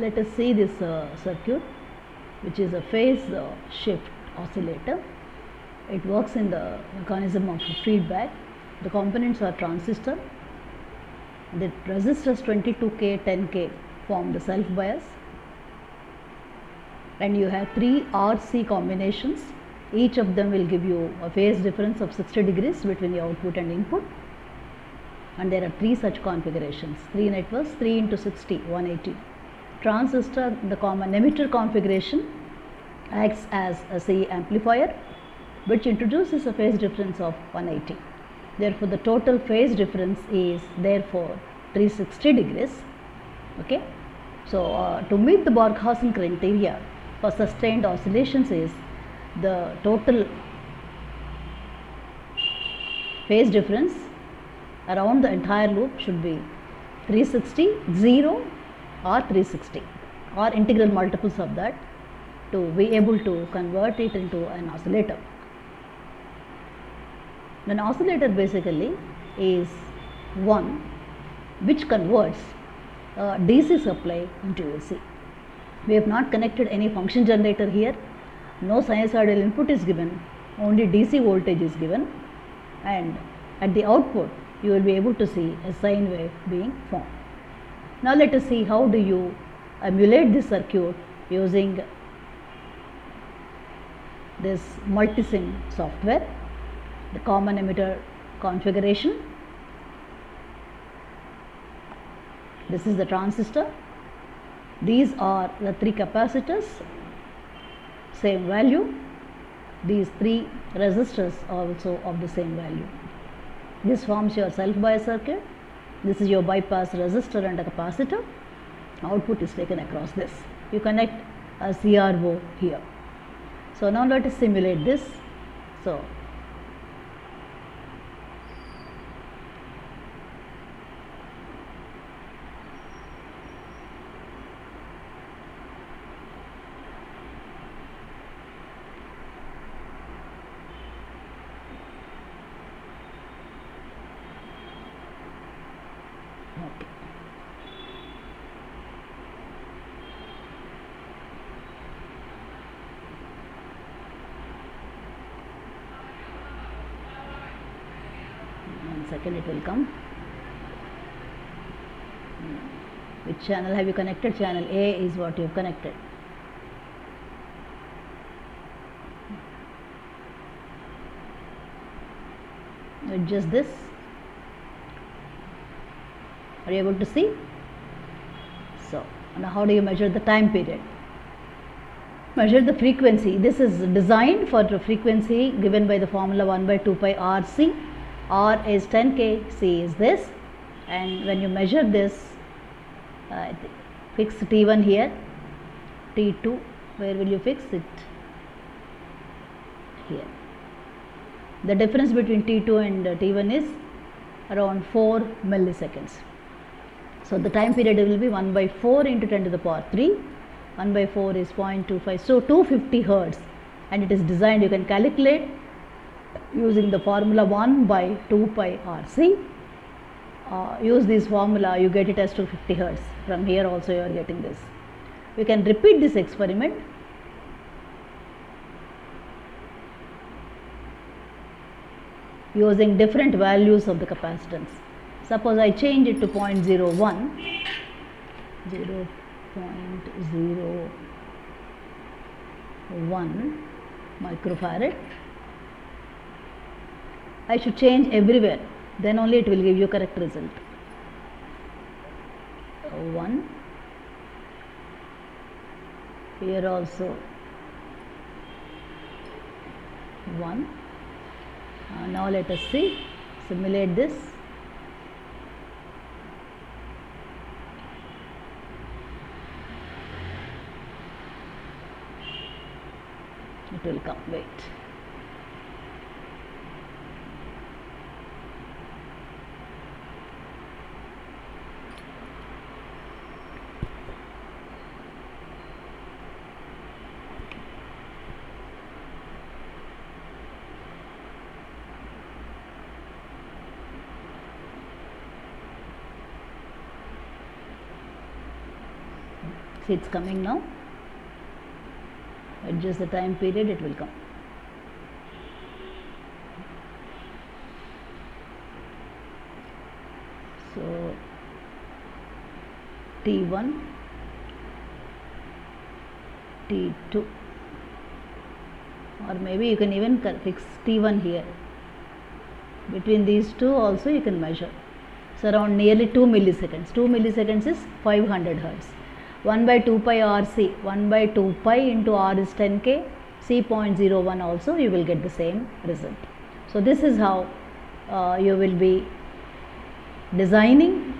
let us see this uh, circuit which is a phase uh, shift oscillator. It works in the mechanism of feedback. The components are transistor. The resistors 22k 10k form the self bias and you have three RC combinations. Each of them will give you a phase difference of 60 degrees between the output and input. And there are three such configurations. Three networks 3 into 60 180 transistor the common emitter configuration acts as a C amplifier which introduces a phase difference of 180 therefore the total phase difference is therefore 360 degrees okay? So uh, to meet the Barkhausen criteria for sustained oscillations is the total phase difference around the entire loop should be 360 0 or 360 or integral multiples of that to be able to convert it into an oscillator an oscillator basically is one which converts DC supply into AC. We have not connected any function generator here, no sinusoidal input is given, only DC voltage is given and at the output you will be able to see a sine wave being formed. Now let us see how do you emulate this circuit using this multisim software the common emitter configuration. This is the transistor. These are the three capacitors, same value. These three resistors also of the same value. This forms your self bias circuit. This is your bypass resistor and a capacitor. Output is taken across this. You connect a CRO here. So now let us simulate this. So Okay. One second, it will come. Which channel have you connected? Channel A is what you have connected. Adjust this. Are you able to see? So, now how do you measure the time period? Measure the frequency. This is designed for the frequency given by the formula 1 by 2 pi RC. R is 10k, C is this. And when you measure this, uh, fix T1 here, T2, where will you fix it? Here. The difference between T2 and uh, T1 is around 4 milliseconds. So the time period will be 1 by 4 into 10 to the power 3. 1 by 4 is 0.25. So 250 hertz and it is designed you can calculate using the formula 1 by 2 pi RC. Uh, use this formula you get it as 250 hertz. From here also you are getting this. We can repeat this experiment. using different values of the capacitance. Suppose I change it to 0.01, 0.01 microfarad. I should change everywhere, then only it will give you correct result. 1 here also. 1 uh, now let us see. Simulate this. It will come. Wait see it's coming now adjust the time period it will come. So t1 t2 or maybe you can even fix t1 here. Between these two also you can measure. So around nearly 2 milliseconds. 2 milliseconds is 500 hertz 1 by 2 pi rc 1 by 2 pi into r is 10k c 0.01 also you will get the same result. So this is how uh, you will be designing